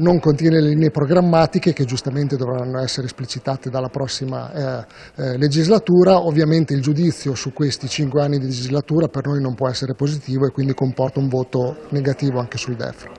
non contiene le linee programmatiche che giustamente dovranno essere esplicitate dalla prossima eh, eh, legislatura. Ovviamente il giudizio su questi cinque anni di legislatura per noi non può essere positivo e quindi comporta un voto negativo anche sul DEF.